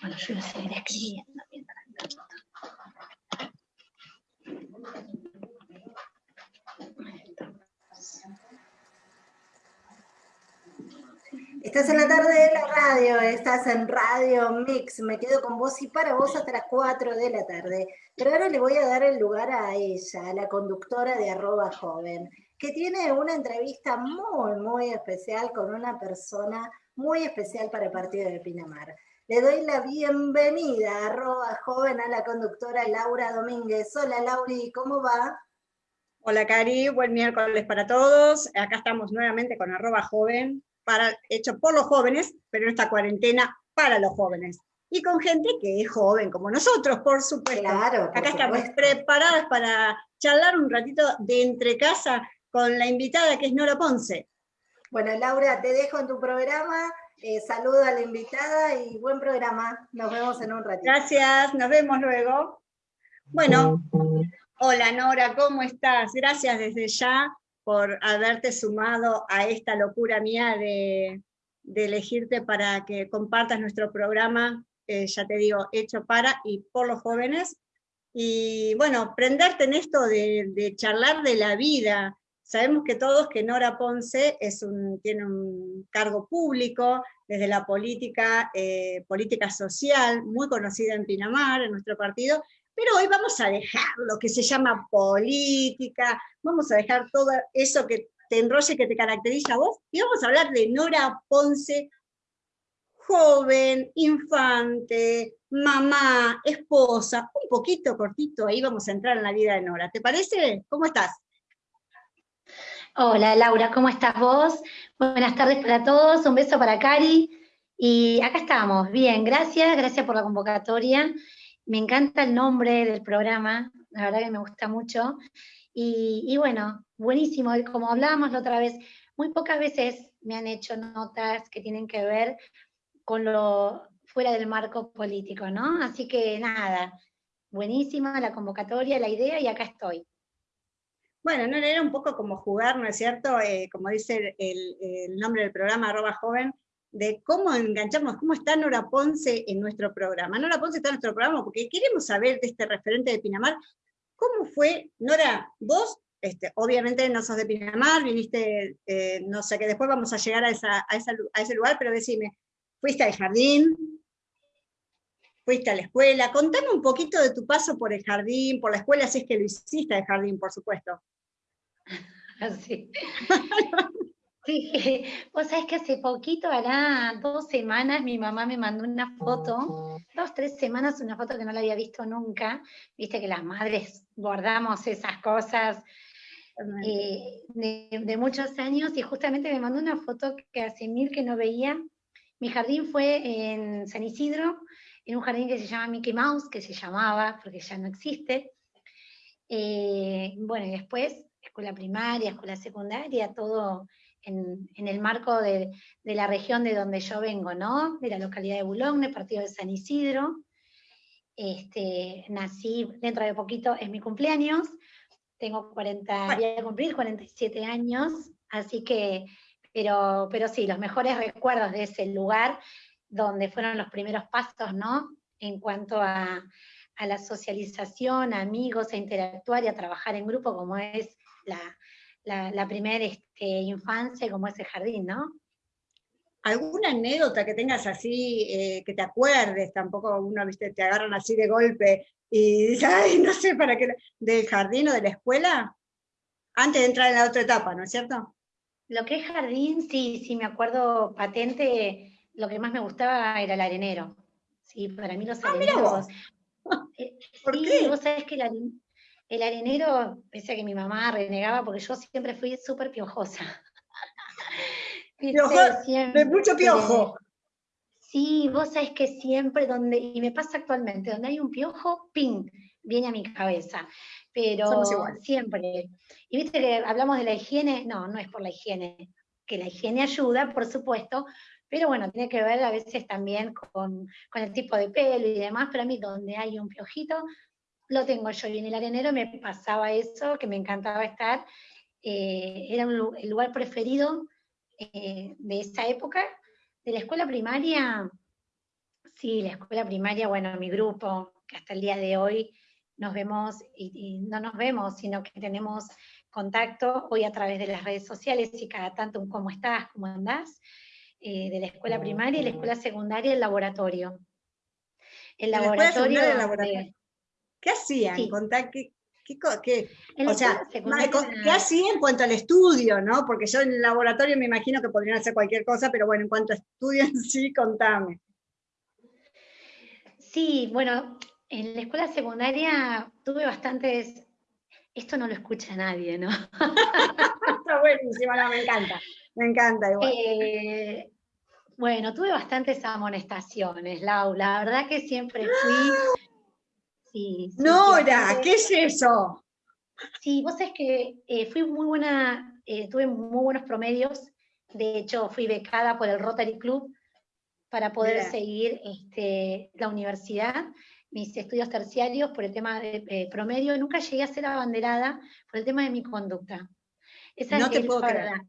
Bueno, yo voy a seguir escribiendo mientras tanto. Estás en la tarde de la radio, estás en Radio Mix, me quedo con vos y para vos hasta las 4 de la tarde. Pero ahora le voy a dar el lugar a ella, a la conductora de arroba joven, que tiene una entrevista muy, muy especial con una persona muy especial para el partido de Pinamar. Le doy la bienvenida, arroba joven, a la conductora Laura Domínguez. Hola Lauri, ¿cómo va? Hola Cari, buen miércoles para todos. Acá estamos nuevamente con arroba joven, hecho por los jóvenes, pero en esta cuarentena para los jóvenes. Y con gente que es joven, como nosotros, por supuesto. Claro, Acá estamos preparadas para charlar un ratito de entre casa con la invitada que es Nora Ponce. Bueno, Laura, te dejo en tu programa. Eh, saludo a la invitada y buen programa. Nos vemos en un ratito. Gracias, nos vemos luego. Bueno, hola Nora, ¿cómo estás? Gracias desde ya por haberte sumado a esta locura mía de, elegirte para que compartas nuestro programa, eh, ya te digo, hecho para y por los jóvenes. Y bueno, prenderte en esto de, charlar de la vida. Sabemos que todos que Nora Ponce tiene un cargo público desde la política, eh, política social, muy conocida en Pinamar, en nuestro partido, pero hoy vamos a dejar lo que se llama política, vamos a dejar todo eso que te enrolle, que te caracteriza a vos, y vamos a hablar de Nora Ponce, joven, infante, mamá, esposa, un poquito cortito, ahí vamos a entrar en la vida de Nora. ¿Te parece? ¿Cómo estás? Hola Laura, ¿cómo estás vos? Buenas tardes para todos, un beso para Cari. Y acá estamos, bien, gracias, gracias por la convocatoria. Me encanta el nombre del programa, la verdad que me gusta mucho. Y, bueno, buenísimo, como hablábamos la otra vez, muy pocas veces me han hecho notas que tienen que ver con lo fuera del marco político, ¿no? Así que nada, buenísima la convocatoria, la idea y acá estoy. Bueno, no era un poco como jugar, ¿no es cierto? Eh, como dice el, el, nombre del programa, arroba joven, de cómo enganchamos, cómo está Nora Ponce en nuestro programa. Nora Ponce está en nuestro programa porque queremos saber de este referente de Pinamar, ¿cómo fue, Nora, vos, este, obviamente no sos de Pinamar, viniste, eh, no sé, que después vamos a llegar a, esa, a, ese lugar, pero decime, ¿fuiste al jardín? ¿Fuiste a la escuela? Contame un poquito de tu paso por el jardín, por la escuela, si es que lo hiciste al jardín, por supuesto. Así. Sí, vos sabés que hace poquito, hará dos semanas, mi mamá me mandó una foto, dos, tres semanas, una foto que no la había visto nunca. Viste que las madres guardamos esas cosas eh, de, muchos años, y justamente me mandó una foto que hace mil que no veía. Mi jardín fue en San Isidro, en un jardín que se llama Mickey Mouse, que se llamaba, porque ya no existe. Eh, bueno, y después, escuela primaria, escuela secundaria, todo en, el marco de, la región de donde yo vengo, ¿no? De la localidad de Boulogne, partido de San Isidro. Este, nací dentro de poquito, es mi cumpleaños, tengo 40, voy a cumplir 47 años, así que, pero, pero sí, los mejores recuerdos de ese lugar, donde fueron los primeros pasos, ¿no? En cuanto a, a la socialización, a amigos, a interactuar y a trabajar en grupo, como es la, la, primera este, infancia como ese jardín, ¿no? ¿Alguna anécdota que tengas así, eh, que te acuerdes? Tampoco uno, viste, te agarran así de golpe y dices, ay, no sé para qué, del jardín o de la escuela, antes de entrar en la otra etapa, ¿no es cierto? Lo que es jardín, sí, sí, me acuerdo patente, lo que más me gustaba era el arenero. Sí, para mí los ah, areneros... Eh, ¿Por qué? Vos sabés que el, el arenero, pese a que mi mamá renegaba, porque yo siempre fui súper piojosa. de mucho piojo. Sí, vos sabés que siempre donde, y me pasa actualmente, donde hay un piojo, ¡ping! viene a mi cabeza. Pero siempre. Y viste que hablamos de la higiene, no, no es por la higiene, que la higiene ayuda, por supuesto, pero bueno, tiene que ver a veces también con, con el tipo de pelo y demás, pero a mí donde hay un piojito, lo tengo yo. Y en el arenero me pasaba eso, que me encantaba estar. Eh, era el lugar preferido eh, de esa época. De la escuela primaria, Sí, la escuela primaria, bueno, mi grupo, que hasta el día de hoy nos vemos y, no nos vemos, sino que tenemos contacto hoy a través de las redes sociales y cada tanto un cómo estás, cómo andás, eh, de la escuela primaria y la escuela secundaria, el laboratorio. El laboratorio, ¿Qué hacían? ¿qué, qué, o sea, ¿qué hacían en cuanto al estudio, no? Porque yo en el laboratorio me imagino que podrían hacer cualquier cosa, pero bueno, en cuanto a estudio en sí, contame. Sí, bueno, en la escuela secundaria tuve bastantes, esto no lo escucha nadie, ¿no? Está buenísimo, me encanta, me encanta igual. Eh, bueno, tuve bastantes amonestaciones, Lau, la verdad que siempre fui... Sí, Nora, ¿qué es eso? Sí, vos sabés que eh, fui muy buena, eh, tuve muy buenos promedios, de hecho fui becada por el Rotary Club, para poder seguir este, la universidad, mis estudios terciarios por el tema de promedio. Nunca llegué a ser abanderada por el tema de mi conducta. Esa no te puedo creer.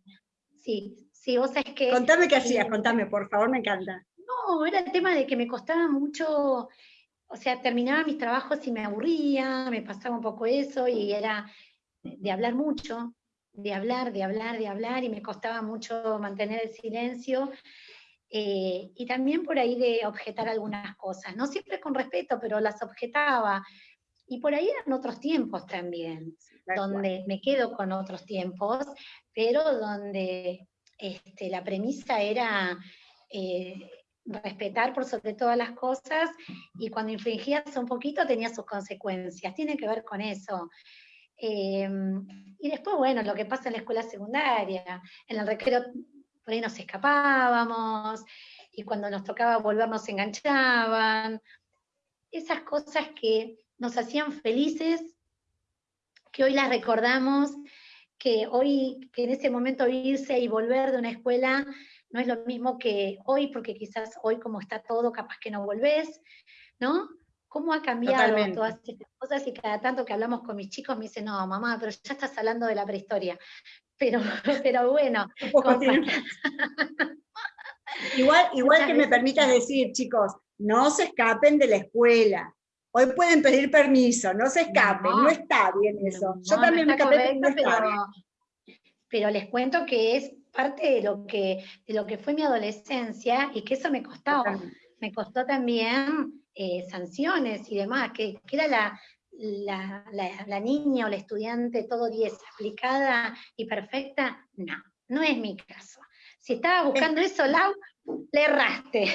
Sí, sí, vos sabés que... Contame qué hacías, contame, por favor, me encanta. No, era el tema de que me costaba mucho, o sea, terminaba mis trabajos y me aburría, me pasaba un poco eso, y era de hablar mucho, de hablar, de hablar, de hablar, y me costaba mucho mantener el silencio, eh, y también por ahí de objetar algunas cosas, no siempre con respeto, pero las objetaba. Y por ahí eran otros tiempos también, donde me quedo con otros tiempos, pero donde este, la premisa era eh, respetar por sobre todas las cosas y cuando infringías un poquito tenía sus consecuencias. Tiene que ver con eso. Em, y después, bueno, lo que pasa en la escuela secundaria, en el recreo por ahí nos escapábamos, y cuando nos tocaba volver nos enganchaban. Esas cosas que nos hacían felices, que hoy las recordamos, que hoy, que en ese momento irse y volver de una escuela no es lo mismo que hoy, porque quizás hoy como está todo, capaz que no volvés, ¿no? ¿Cómo ha cambiado todas estas cosas? Y cada tanto que hablamos con mis chicos me dicen, no, mamá, pero ya estás hablando de la prehistoria. Pero, pero bueno. igual igual que me permitas decir, chicos, no se escapen de la escuela. Hoy pueden pedir permiso, no se escapen, no, está bien eso. Yo también me escapé, pero, pero les cuento que es parte de lo que, de lo que fue mi adolescencia y que eso me costó. Me costó también eh, sanciones y demás, que, que era la, la, niña o la estudiante todo 10 aplicada y perfecta, no, no es mi caso. Si estaba buscando eso, Lau, le erraste.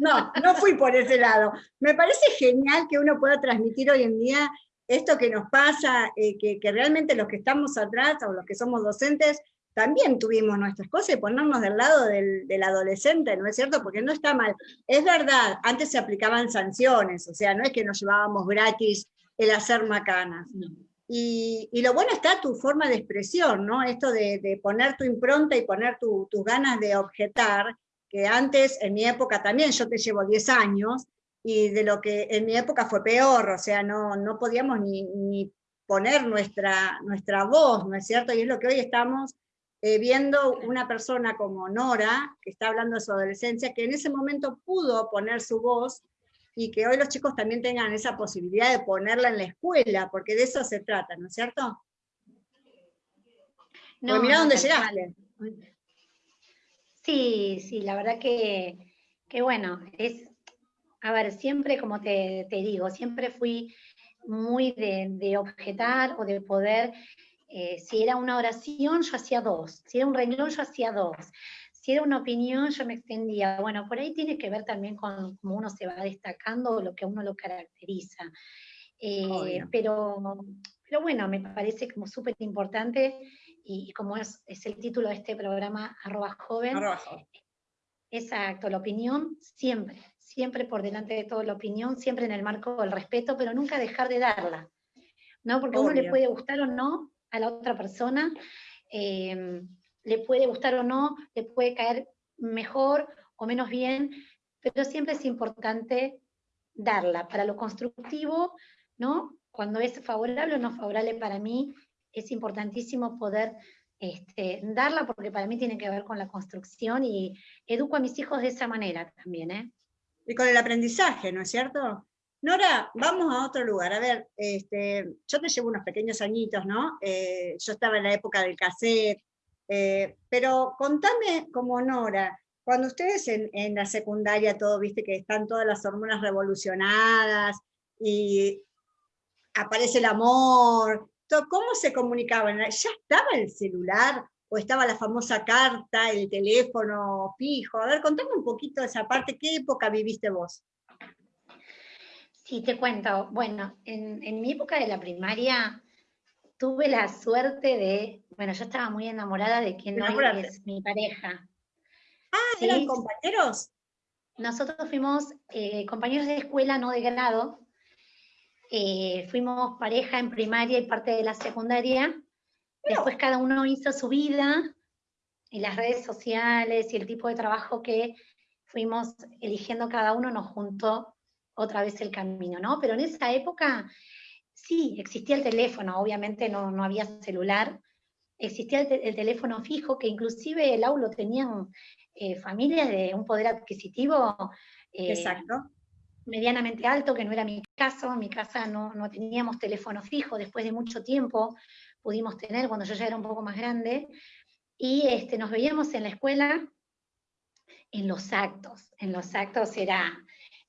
No, no fui por ese lado. Me parece genial que uno pueda transmitir hoy en día esto que nos pasa, eh, que, realmente los que estamos atrás o los que somos docentes, también tuvimos nuestras cosas y ponernos del lado del, del, adolescente, ¿no es cierto? Porque no está mal. Es verdad, antes se aplicaban sanciones, o sea, no es que nos llevábamos gratis el hacer macanas. Y, lo bueno está tu forma de expresión, ¿no? Esto de, poner tu impronta y poner tus ganas de objetar, que antes, en mi época también, yo te llevo 10 años, y de lo que en mi época fue peor, o sea, no, no podíamos ni, poner nuestra, nuestra voz, ¿no es cierto? Y es lo que hoy estamos eh, viendo una persona como Nora, que está hablando de su adolescencia, que en ese momento pudo poner su voz y que hoy los chicos también tengan esa posibilidad de ponerla en la escuela, porque de eso se trata, ¿no es cierto? No, mira dónde llegaste. Sí, sí, la verdad que, bueno, es, a ver, siempre, como te, digo, siempre fui muy de, objetar o de poder, eh, si era una oración, yo hacía dos, si era un renglón, yo hacía dos, si era una opinión, yo me extendía. Bueno, por ahí tiene que ver también con cómo uno se va destacando o lo que a uno lo caracteriza. Eh, pero, pero bueno, me parece como súper importante y, como es, el título de este programa, arroba joven. Exacto, la opinión siempre, siempre por delante de todo la opinión, siempre en el marco del respeto, pero nunca dejar de darla. ¿no? Porque a uno le puede gustar o no a la otra persona. Eh, le puede gustar o no, le puede caer mejor o menos bien, pero siempre es importante darla para lo constructivo, ¿no? Cuando es favorable o no favorable para mí, es importantísimo poder este, darla porque para mí tiene que ver con la construcción y educo a mis hijos de esa manera también, ¿eh? y con el aprendizaje, ¿no es cierto? Nora, vamos a otro lugar. A ver, este, yo te llevo unos pequeños añitos, ¿no? Eh, yo estaba en la época del cassette, eh, pero contame como Nora, cuando ustedes en, en, la secundaria todo, viste que están todas las hormonas revolucionadas y aparece el amor, ¿cómo se comunicaban? ¿Ya estaba el celular? ¿O estaba la famosa carta, el teléfono fijo? A ver, contame un poquito de esa parte, ¿qué época viviste vos? Sí, te cuento. Bueno, en, mi época de la primaria tuve la suerte de, bueno, yo estaba muy enamorada de quien hoy es mi pareja. Ah, ¿eran compañeros? Nosotros fuimos eh, compañeros de escuela, no de grado, eh, fuimos pareja en primaria y parte de la secundaria. Después cada uno hizo su vida y las redes sociales y el tipo de trabajo que fuimos eligiendo cada uno nos juntó otra vez el camino, ¿no? Pero en esa época sí, existía el teléfono, obviamente no, no había celular, existía el, teléfono fijo, que inclusive el aulo tenían eh, familias de un poder adquisitivo eh, Exacto medianamente alto, que no era mi caso, en mi casa no, teníamos teléfono fijo, después de mucho tiempo pudimos tener cuando yo ya era un poco más grande, y este, nos veíamos en la escuela en los actos, en los actos era,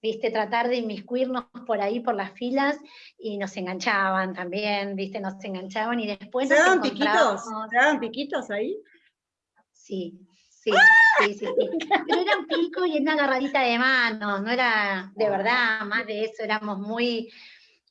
viste, tratar de inmiscuirnos por ahí, por las filas, y nos enganchaban también, viste, nos enganchaban, y después... ¿Se daban piquitos? ¿Se daban piquitos ahí? Sí, Sí, sí, sí, Pero era un pico y una agarradita de manos, no era de verdad, más de eso, éramos muy,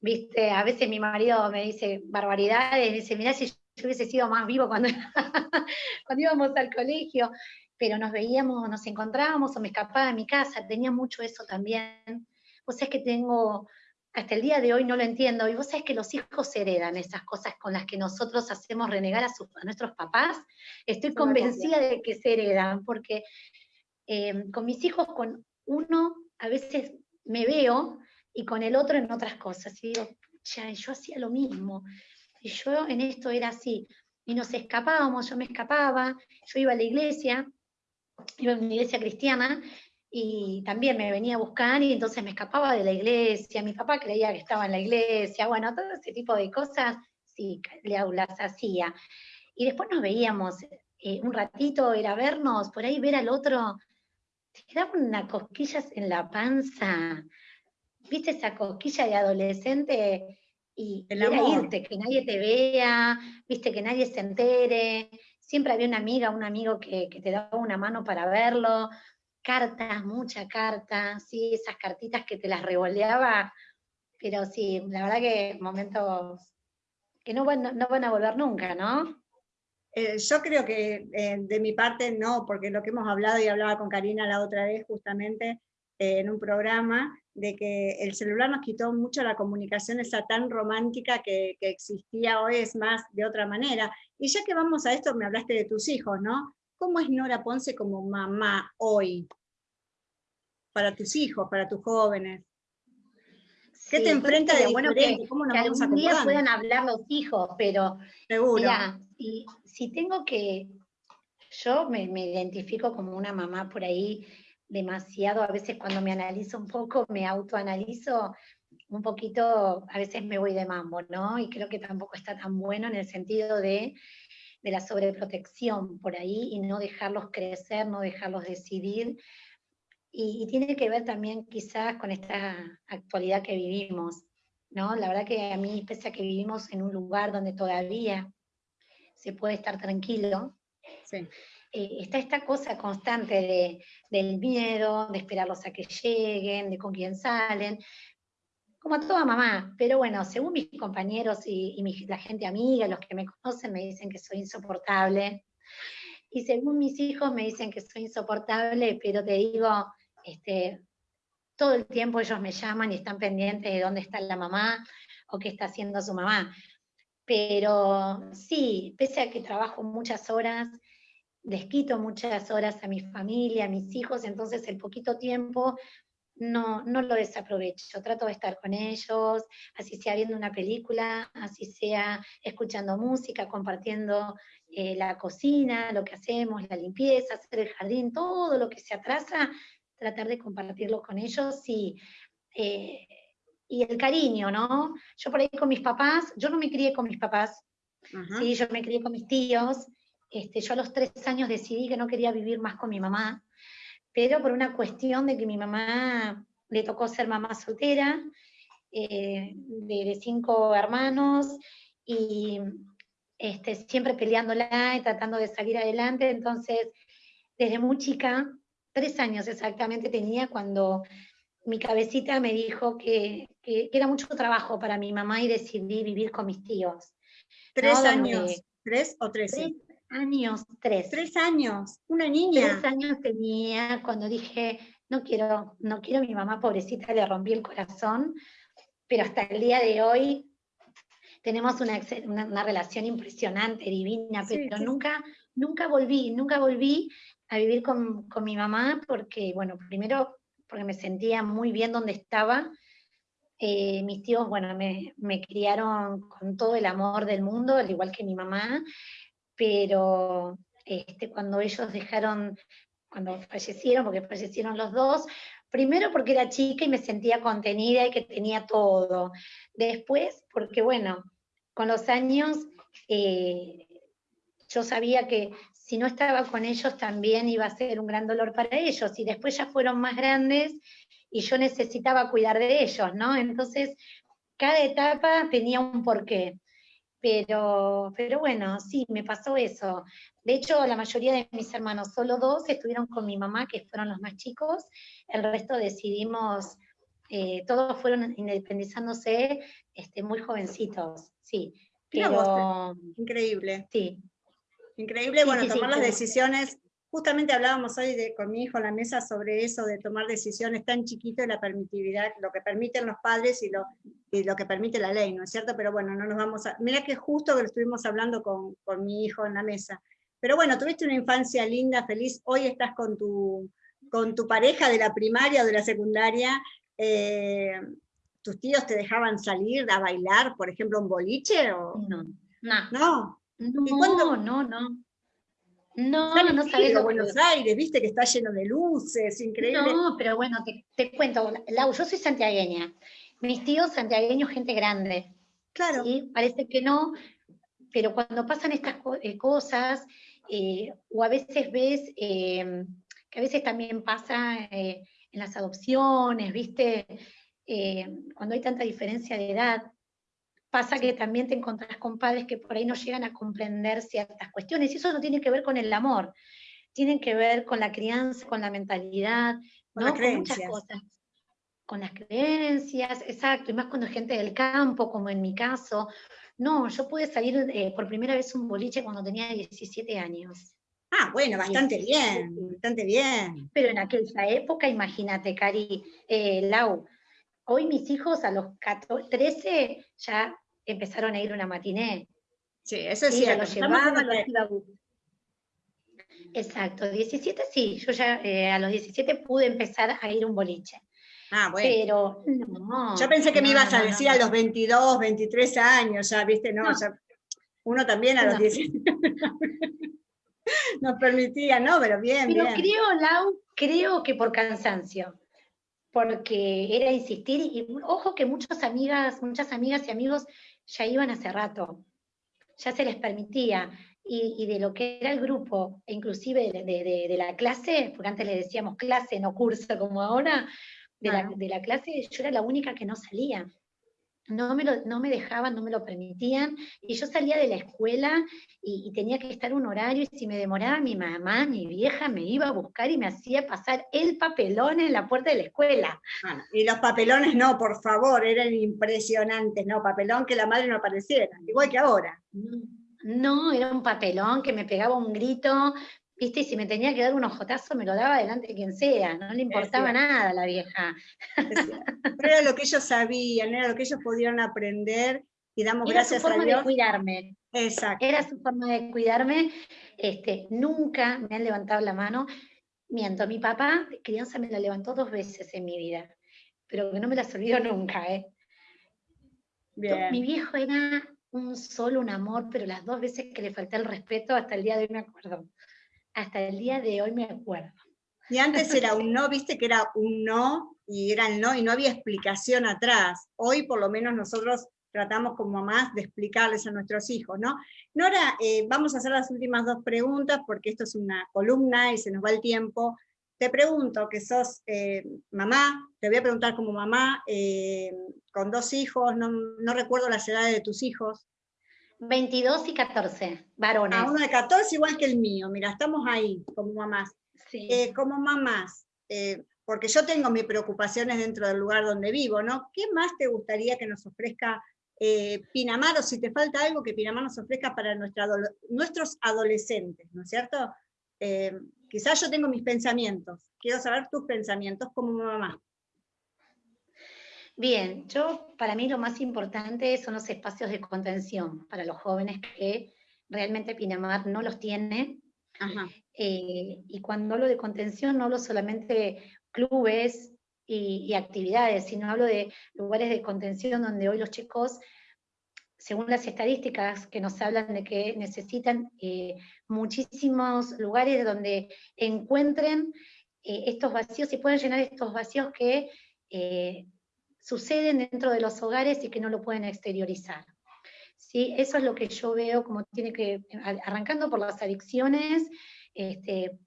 viste, a veces mi marido me dice barbaridades, dice, mirá si yo hubiese sido más vivo cuando, cuando íbamos al colegio, pero nos veíamos, nos encontrábamos o me escapaba de mi casa, tenía mucho eso también. Pues es que tengo hasta el día de hoy no lo entiendo. Y vos sabés que los hijos heredan esas cosas con las que nosotros hacemos renegar a, nuestros papás. Estoy convencida de que se heredan, porque eh, con mis hijos, con uno a veces me veo y con el otro en otras cosas. Y digo, pucha, yo hacía lo mismo. Y yo en esto era así. Y nos escapábamos, yo me escapaba, yo iba a la iglesia, iba a una iglesia cristiana, y también me venía a buscar y entonces me escapaba de la iglesia, mi papá creía que estaba en la iglesia, bueno, todo ese tipo de cosas, sí, las hacía. Y después nos veíamos, eh, un ratito era vernos, por ahí ver al otro, te quedaba una cosquilla en la panza, viste esa cosquilla de adolescente y era irte, que nadie te vea, viste que nadie se entere, siempre había una amiga, un amigo que, que te daba una mano para verlo, cartas, mucha carta, sí, esas cartitas que te las revoleaba, pero sí, la verdad que momentos que no van, no van a volver nunca, ¿no? Eh, yo creo que eh, de mi parte no, porque lo que hemos hablado y hablaba con Karina la otra vez justamente eh, en un programa, de que el celular nos quitó mucho la comunicación esa tan romántica que, que existía hoy, es más de otra manera. Y ya que vamos a esto, me hablaste de tus hijos, ¿no? ¿Cómo es Nora Ponce como mamá hoy? Para tus hijos, para tus jóvenes. ¿Qué te enfrenta de bueno que, ¿Cómo nos que algún día puedan hablar los hijos, pero Seguro. Mira, si, si tengo que, yo me, me, identifico como una mamá por ahí demasiado, a veces cuando me analizo un poco, me autoanalizo un poquito, a veces me voy de mambo, ¿no? Y creo que tampoco está tan bueno en el sentido de de la sobreprotección por ahí y no dejarlos crecer, no dejarlos decidir. Y, tiene que ver también quizás con esta actualidad que vivimos, ¿no? La verdad que a mí, pese a que vivimos en un lugar donde todavía se puede estar tranquilo, eh, está esta cosa constante de, del miedo, de esperarlos a que lleguen, de con quién salen, como toda mamá, pero bueno, según mis compañeros y, la gente amiga, los que me conocen, me dicen que soy insoportable. Y según mis hijos me dicen que soy insoportable, pero te digo, este, todo el tiempo ellos me llaman y están pendientes de dónde está la mamá o qué está haciendo su mamá. Pero sí, pese a que trabajo muchas horas, les quito muchas horas a mi familia, a mis hijos, entonces el poquito tiempo no, no lo desaprovecho, trato de estar con ellos, así sea viendo una película, así sea escuchando música, compartiendo eh, la cocina, lo que hacemos, la limpieza, hacer el jardín, todo lo que se atrasa, tratar de compartirlo con ellos y, eh, y el cariño, ¿no? Yo por ahí con mis papás, yo no me crié con mis papás, ¿sí? yo me crié con mis tíos, este, yo a los tres años decidí que no quería vivir más con mi mamá, pero por una cuestión de que mi mamá le tocó ser mamá soltera, eh, de, cinco hermanos, y este, siempre peleándola y tratando de salir adelante, entonces desde muy chica, tres años exactamente tenía cuando mi cabecita me dijo que, era mucho trabajo para mi mamá y decidí vivir con mis tíos. ¿Tres años? ¿Tres o tres? Tres años, tres. Tres años, una niña. Tres años tenía cuando dije, no quiero, no quiero mi mamá, pobrecita, le rompí el corazón, pero hasta el día de hoy tenemos una, una, relación impresionante, divina, pero nunca, nunca volví, nunca volví a vivir con, con, mi mamá porque, bueno, primero porque me sentía muy bien donde estaba. Eh, mis tíos, bueno, me, me, criaron con todo el amor del mundo, al igual que mi mamá, pero este, cuando ellos dejaron, cuando fallecieron, porque fallecieron los dos, primero porque era chica y me sentía contenida y que tenía todo. Después, porque bueno, con los años eh, yo sabía que si no estaba con ellos también iba a ser un gran dolor para ellos y después ya fueron más grandes y yo necesitaba cuidar de ellos, ¿no? Entonces, cada etapa tenía un porqué. Pero, pero bueno, sí, me pasó eso. De hecho, la mayoría de mis hermanos, solo dos, estuvieron con mi mamá, que fueron los más chicos. El resto decidimos, eh, todos fueron independizándose este, muy jovencitos, sí. Pero, increíble. Sí, Increíble, bueno, tomar las decisiones. Justamente hablábamos hoy de, con mi hijo en la mesa sobre eso, de tomar decisiones tan chiquito y la permitividad, lo que permiten los padres y lo, lo que permite la ley, ¿no es cierto? Pero bueno, no nos vamos a... Mira que justo que lo estuvimos hablando con, con mi hijo en la mesa. Pero bueno, tuviste una infancia linda, feliz, hoy estás con tu, con tu pareja de la primaria o de la secundaria, eh, ¿tus tíos te dejaban salir a bailar, por ejemplo, un boliche? O... No, no. ¿No? No, no, no. No, no sabes Buenos Aires, viste que está lleno de luces, increíble. No, pero bueno, te, cuento, Lau, yo soy santiagueña. Mis tíos santiagueños, gente grande. Claro. Parece que no, pero cuando pasan estas eh, cosas, eh, o a veces ves em, que a veces también pasa eh, en las adopciones, viste, cuando hay tanta diferencia de edad, pasa que también te encontrás con padres que por ahí no llegan a comprender ciertas cuestiones, y eso no tiene que ver con el amor, tienen que ver con la crianza, con la mentalidad, con, muchas cosas. Con las creencias, exacto, y más cuando gente del campo, como en mi caso. No, yo pude salir eh, por primera vez un boliche cuando tenía 17 años. Ah, bueno, bastante bien, bastante bien. Pero en aquella época, imagínate, Cari, eh, Lau, hoy mis hijos a los 14, 13 ya empezaron a ir una matiné. Sí, eso es cierto. Exacto, 17 sí, yo ya eh, a los 17 pude empezar a ir un boliche. Ah, bueno. Pero no. Yo pensé que me ibas a decir a los 22, 23 años, ya, viste, no, uno también a los 17 nos permitía, ¿no? Pero bien, Pero creo, Lau, creo que por cansancio porque era insistir, y ojo que muchas amigas, muchas amigas y amigos ya iban hace rato, ya se les permitía, y, de lo que era el grupo, e inclusive de, la clase, porque antes le decíamos clase, no curso como ahora, de, la, de la clase yo era la única que no salía no me, lo, no me dejaban, no me lo permitían, y yo salía de la escuela y, tenía que estar un horario, y si me demoraba mi mamá, mi vieja, me iba a buscar y me hacía pasar el papelón en la puerta de la escuela. y los papelones no, por favor, eran impresionantes, no, papelón que la madre no apareciera, igual que ahora. No, era un papelón que me pegaba un grito, ¿viste? Y si me tenía que dar un ojotazo, me lo daba delante de quien sea, no le importaba nada a la vieja. Pero era lo que ellos sabían, era lo que ellos podían aprender, y damos gracias a Dios. Era su forma de cuidarme. Exacto. Era su forma de cuidarme, este, nunca me han levantado la mano, miento, mi papá, crianza me la levantó dos veces en mi vida, pero que no me las olvido nunca, ¿eh? Mi viejo era un solo, un amor, pero las dos veces que le falté el respeto, hasta el día de hoy me acuerdo hasta el día de hoy me acuerdo. Y antes era un no, viste que era un no, y era el no, y no había explicación atrás. Hoy por lo menos nosotros tratamos como mamás de explicarles a nuestros hijos, ¿no? Nora, eh, vamos a hacer las últimas dos preguntas, porque esto es una columna y se nos va el tiempo. Te pregunto, que sos eh, mamá, te voy a preguntar como mamá, eh, con dos hijos, no, no recuerdo las edades de tus hijos. 22 y 14, varones. Ah, uno de 14 igual que el mío, mira, estamos ahí como mamás. Eh, como mamás, eh, porque yo tengo mis preocupaciones dentro del lugar donde vivo, ¿no? ¿Qué más te gustaría que nos ofrezca eh, Pinamar, o si te falta algo que Pinamar nos ofrezca para nuestros adolescentes, ¿no es cierto? quizás yo tengo mis pensamientos, quiero saber tus pensamientos como mamá. Bien, yo para mí lo más importante son los espacios de contención para los jóvenes que realmente Pinamar no los tiene. Eh, y cuando hablo de contención no hablo solamente de clubes y, actividades, sino hablo de lugares de contención donde hoy los chicos, según las estadísticas que nos hablan de que necesitan eh, muchísimos lugares donde encuentren eh, estos vacíos y pueden llenar estos vacíos que suceden dentro de los hogares y que no lo pueden exteriorizar. ¿Sí? Eso es lo que yo veo como tiene que, arrancando por las adicciones, este,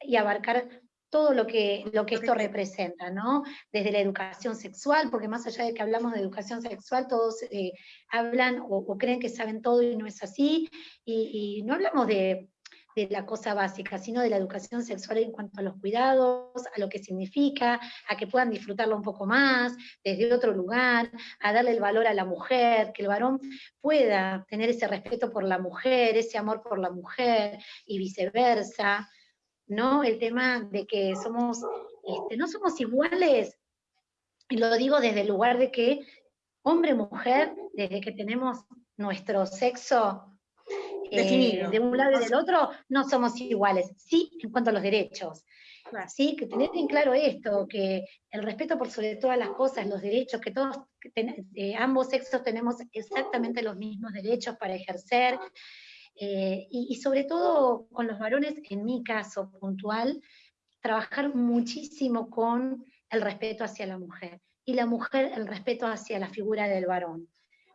y abarcar todo lo que, lo que esto representa, ¿no? Desde la educación sexual, porque más allá de que hablamos de educación sexual, todos eh, hablan o, creen que saben todo y no es así, y no hablamos de de la cosa básica, sino de la educación sexual en cuanto a los cuidados, a lo que significa, a que puedan disfrutarlo un poco más, desde otro lugar, a darle el valor a la mujer, que el varón pueda tener ese respeto por la mujer, ese amor por la mujer y viceversa, ¿no? El tema de que somos, este, no somos iguales, y lo digo desde el lugar de que hombre-mujer, desde que tenemos nuestro sexo eh, de un lado y del otro, no somos iguales, sí en cuanto a los derechos. Sí, que tener en claro esto, que el respeto por sobre todas las cosas, los derechos, que todos, eh, ambos sexos tenemos exactamente los mismos derechos para ejercer, eh, y, y, sobre todo con los varones, en mi caso puntual, trabajar muchísimo con el respeto hacia la mujer, y la mujer el respeto hacia la figura del varón,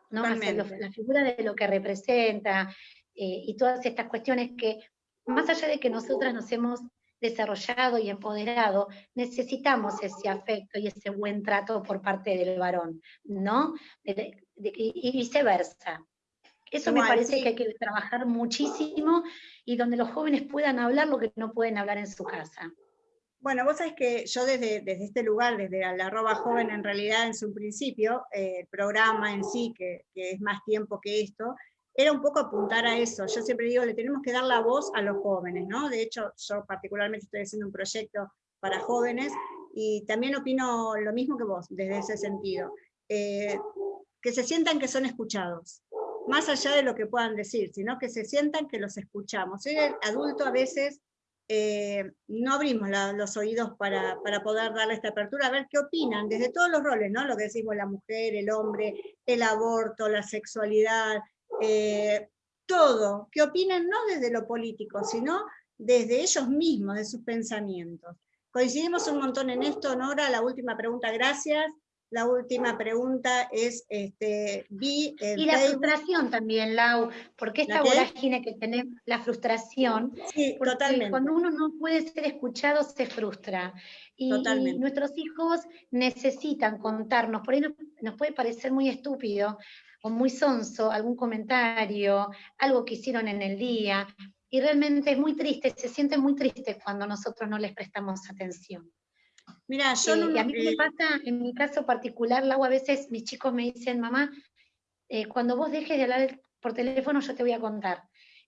¿no? Hacia la figura de lo que representa, eh, y todas estas cuestiones que, más allá de que nosotras nos hemos desarrollado y empoderado, necesitamos ese afecto y ese buen trato por parte del varón, ¿no? y viceversa. Eso me parece que hay que trabajar muchísimo y donde los jóvenes puedan hablar lo que no pueden hablar en su casa. Bueno, vos sabés que yo desde, desde este lugar, desde la arroba joven, en realidad en su principio, eh, el programa en sí, que, que, es más tiempo que esto, era un poco apuntar a eso. Yo siempre digo, le tenemos que dar la voz a los jóvenes, ¿no? De hecho, yo particularmente estoy haciendo un proyecto para jóvenes y también opino lo mismo que vos, desde ese sentido. Eh, que se sientan que son escuchados, más allá de lo que puedan decir, sino que se sientan que los escuchamos. Soy adulto a veces eh, no abrimos los oídos para, para, poder darle esta apertura, a ver qué opinan, desde todos los roles, ¿no? Lo que decimos la mujer, el hombre, el aborto, la sexualidad, eh, todo, que opinen no desde lo político, sino desde ellos mismos, de sus pensamientos. Coincidimos un montón en esto, Nora, la última pregunta, gracias. La última pregunta es, este, vi... y la frustración también, Lau, porque esta vorágine que tenemos, la frustración, sí, totalmente. cuando uno no puede ser escuchado se frustra. Y, nuestros hijos necesitan contarnos, por ahí nos puede parecer muy estúpido, o muy sonso algún comentario, algo que hicieron en el día, y realmente es muy triste, se siente muy triste cuando nosotros no les prestamos atención. Mira, yo no, y a mí me pasa, en mi caso particular, Lau, a veces mis chicos me dicen, mamá, eh, cuando vos dejes de hablar por teléfono yo te voy a contar.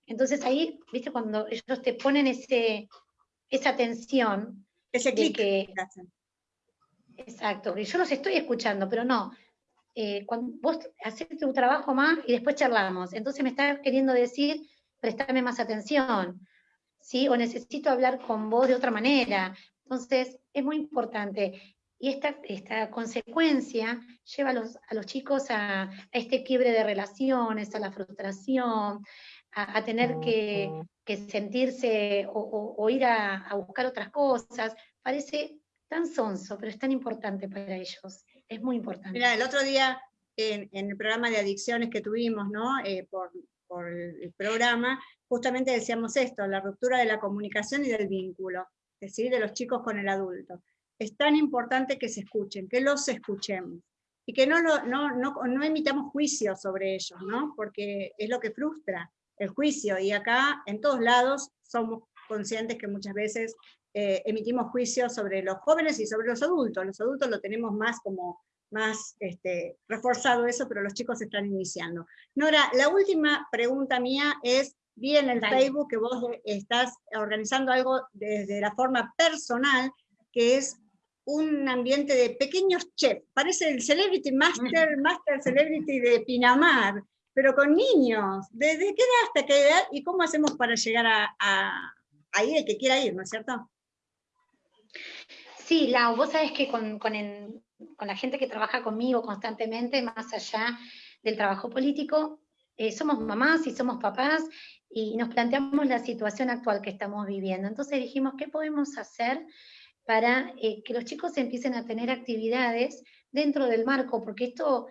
Entonces ahí, viste, cuando ellos te ponen ese, esa atención. Ese clic. Exacto, que yo los estoy escuchando, pero no, eh, cuando vos haces tu trabajo más y después charlamos. Entonces me está queriendo decir, préstame más atención, ¿sí? O necesito hablar con vos de otra manera. Entonces, es muy importante. Y esta, esta consecuencia lleva a los, a los chicos a, a, este quiebre de relaciones, a la frustración, a, tener que, sentirse o, ir a, buscar otras cosas. Parece tan sonso, pero es tan importante para ellos. Es muy importante. Mira, el otro día en, el programa de adicciones que tuvimos, ¿no? Eh, por, el programa, justamente decíamos esto, la ruptura de la comunicación y del vínculo, es decir, de los chicos con el adulto. Es tan importante que se escuchen, que los escuchemos y que no, lo, no, no, no emitamos juicios sobre ellos, ¿no? porque es lo que frustra el juicio, y acá en todos lados somos conscientes que muchas veces eh, emitimos juicios sobre los jóvenes y sobre los adultos, los adultos lo tenemos más como más este, reforzado eso, pero los chicos están iniciando. Nora, la última pregunta mía es, vi en el Facebook que vos estás organizando algo desde la forma personal, que es un ambiente de pequeños chefs, parece el Celebrity Master, Master Celebrity de Pinamar, pero con niños, ¿desde qué edad hasta qué edad y cómo hacemos para llegar a, a, ir el que quiera ir, ¿no es cierto? Sí, Lau, vos sabés que con, con, la gente que trabaja conmigo constantemente, más allá del trabajo político, eh, somos mamás y somos papás y nos planteamos la situación actual que estamos viviendo. Entonces dijimos, ¿qué podemos hacer para eh, que los chicos empiecen a tener actividades dentro del marco, porque esto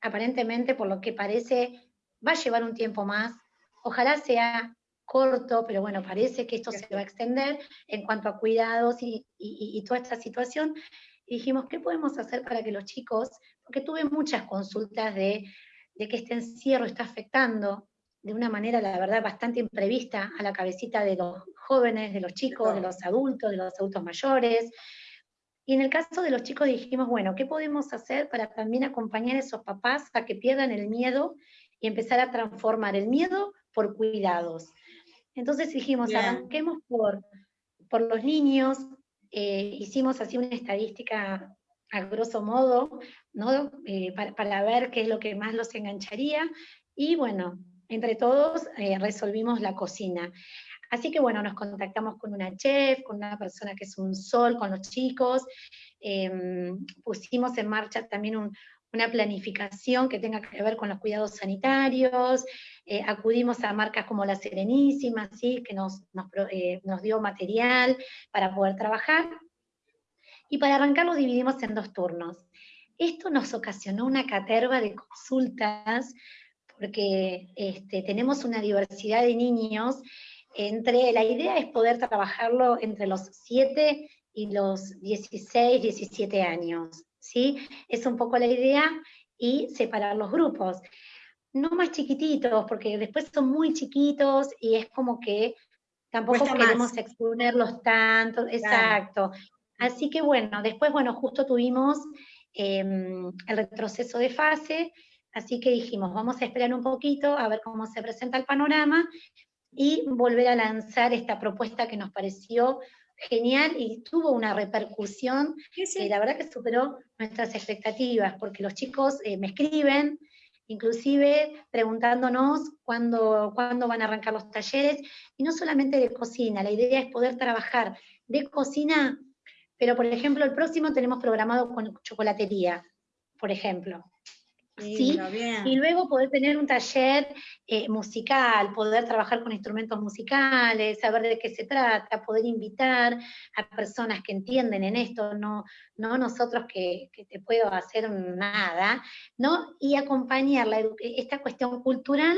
aparentemente, por lo que parece, va a llevar un tiempo más. Ojalá sea corto, pero bueno, parece que esto se va a extender en cuanto a cuidados y, toda esta situación. Y dijimos, ¿qué podemos hacer para que los chicos, porque tuve muchas consultas de, de que este encierro está afectando de una manera, la verdad, bastante imprevista a la cabecita de los jóvenes, de los chicos, de los adultos, de los adultos mayores. Y en el caso de los chicos dijimos, bueno, ¿qué podemos hacer para también acompañar a esos papás a que pierdan el miedo y empezar a transformar el miedo por cuidados? Entonces dijimos, arranquemos por, por los niños, eh, hicimos así una estadística a grosso modo, ¿no? Eh, para, para, ver qué es lo que más los engancharía, y bueno, entre todos eh, resolvimos la cocina. Así que bueno, nos contactamos con una chef, con una persona que es un sol con los chicos, em, pusimos en marcha también una planificación que tenga que ver con los cuidados sanitarios, eh, acudimos a marcas como La Serenísima, ¿sí? que nos, eh, nos, dio material para poder trabajar, y para arrancar lo dividimos en dos turnos. Esto nos ocasionó una caterva de consultas porque este, tenemos una diversidad de niños, entre, la idea es poder trabajarlo entre los 7 y los 16, 17 años, ¿sí? Es un poco la idea y separar los grupos. No más chiquititos, porque después son muy chiquitos y es como que tampoco queremos exponerlos tanto, exacto. Así que bueno, después, bueno, justo tuvimos em, el retroceso de fase, Así que dijimos, vamos a esperar un poquito a ver cómo se presenta el panorama y volver a lanzar esta propuesta que nos pareció genial y tuvo una repercusión que la verdad que superó nuestras expectativas, porque los chicos eh, me escriben, inclusive preguntándonos cuándo, cuándo van a arrancar los talleres, y no solamente de cocina, la idea es poder trabajar de cocina, pero por ejemplo el próximo tenemos programado con chocolatería, por ejemplo. ¿Sí? Y luego poder tener un taller eh, musical, poder trabajar con instrumentos musicales, saber de qué se trata, poder invitar a personas que entienden en esto, no, no nosotros que, te puedo hacer nada, ¿no? Y acompañar esta cuestión cultural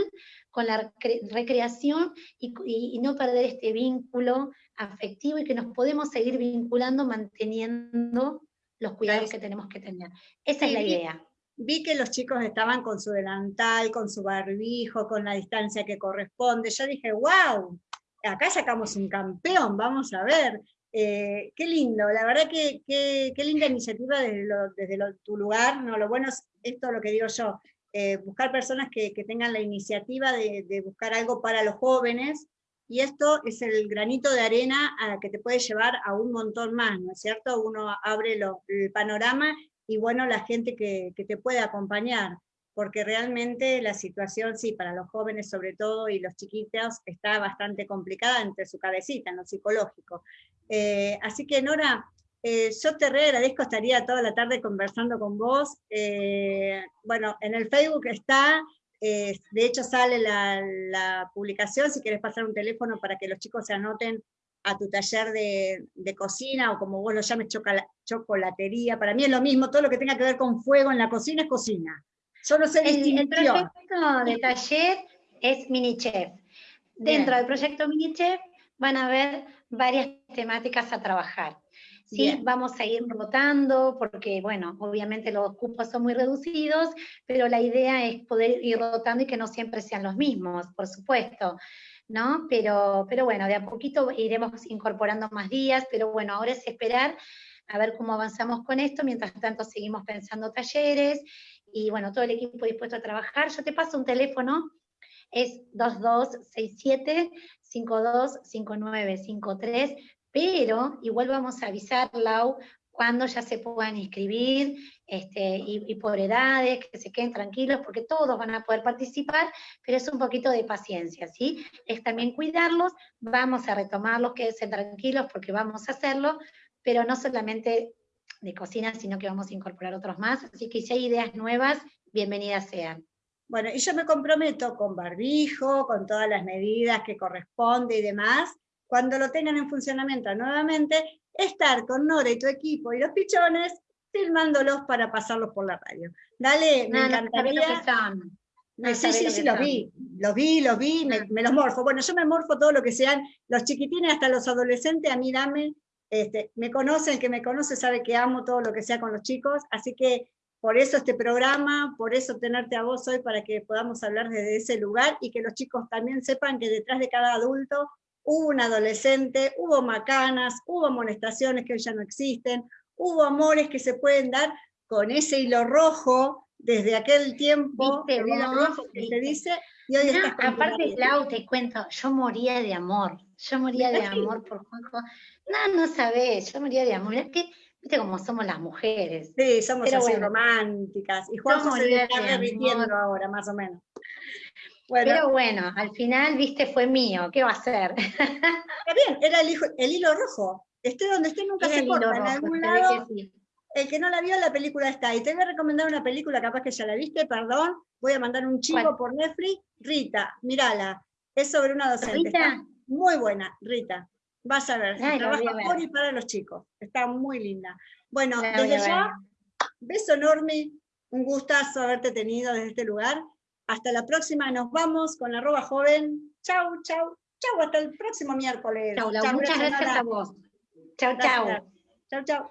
con la recreación y, no perder este vínculo afectivo y que nos podemos seguir vinculando manteniendo los cuidados que tenemos que tener. Esa es la idea vi que los chicos estaban con su delantal, con su barbijo, con la distancia que corresponde. Yo dije, wow, acá sacamos un campeón, vamos a ver. Eh, qué lindo, la verdad que qué linda iniciativa desde, tu lugar. ¿no? Lo bueno es esto lo que digo yo, eh, buscar personas que, tengan la iniciativa de, buscar algo para los jóvenes, y esto es el granito de arena a que te puede llevar a un montón más, ¿no es cierto? Uno abre el panorama y bueno, la gente que, te puede acompañar, porque realmente la situación, sí, para los jóvenes sobre todo y los chiquitos, está bastante complicada entre su cabecita, en lo psicológico. Eh, así que Nora, eh, yo te re agradezco, estaría toda la tarde conversando con vos. Eh, bueno, en el Facebook está, de hecho sale la, publicación, si quieres pasar un teléfono para que los chicos se anoten a tu taller de, cocina, o como vos lo llames, chocolatería, para mí es lo mismo, todo lo que tenga que ver con fuego en la cocina es cocina. Solo el, el proyecto de taller es mini chef. Dentro del proyecto mini chef van a haber varias temáticas a trabajar. ¿sí? Vamos a ir rotando porque, bueno, obviamente los cupos son muy reducidos, pero la idea es poder ir rotando y que no siempre sean los mismos, por supuesto. ¿No? Pero, pero bueno, de a poquito iremos incorporando más días, pero bueno, ahora es esperar a ver cómo avanzamos con esto, mientras tanto seguimos pensando talleres, y bueno, todo el equipo dispuesto a trabajar. Yo te paso un teléfono, es 2267 525953, pero igual vamos a avisar, Lau, cuando ya se puedan inscribir, este, y, por edades, que se queden tranquilos, porque todos van a poder participar, pero es un poquito de paciencia, ¿sí? Es también cuidarlos, vamos a retomarlos, quédense tranquilos porque vamos a hacerlo, pero no solamente de cocina, sino que vamos a incorporar otros más, así que si hay ideas nuevas, bienvenidas sean. Bueno, y yo me comprometo con barbijo, con todas las medidas que corresponde y demás, cuando lo tengan en funcionamiento nuevamente, estar con Nora y tu equipo y los pichones, filmándolos para pasarlos por la radio. Dale, me encantaría. No, sí, sí, sí, los vi, los vi, los vi, me, me, los morfo. Bueno, yo me morfo todo lo que sean los chiquitines hasta los adolescentes, a mí dame, este, me conoce, el que me conoce sabe que amo todo lo que sea con los chicos, así que por eso este programa, por eso tenerte a vos hoy para que podamos hablar desde ese lugar y que los chicos también sepan que detrás de cada adulto hubo un adolescente, hubo macanas, hubo amonestaciones que hoy ya no existen, hubo amores que se pueden dar con ese hilo rojo desde aquel tiempo, el hilo rojo que se dice, y hoy no, Aparte, Lau, te cuento, yo moría de amor, yo moría de amor por Juanjo. No, no sabés, yo moría de amor. Viste cómo somos las mujeres. Sí, somos así románticas. Y Juanjo se está repitiendo ahora, más o menos. Pero bueno, al final, viste, fue mío. ¿Qué va a ser? Está bien, era el, el hilo rojo. Esté donde esté, nunca se corta. En algún lado, el que no la vio, la película está. Y te voy a recomendar una película, capaz que ya la viste, perdón. Voy a mandar un chico por Netflix. Rita, mírala. Es sobre una docente. ¿Rita? muy buena, Rita. Vas a ver, trabaja por y para los chicos. Está muy linda. Bueno, desde ya, beso enorme, un gustazo haberte tenido desde este lugar. Hasta la próxima, nos vamos con arroba joven. Chau, chau, chau, hasta el próximo miércoles. Chau, muchas gracias a vos. Chau, chau. Chau, chau.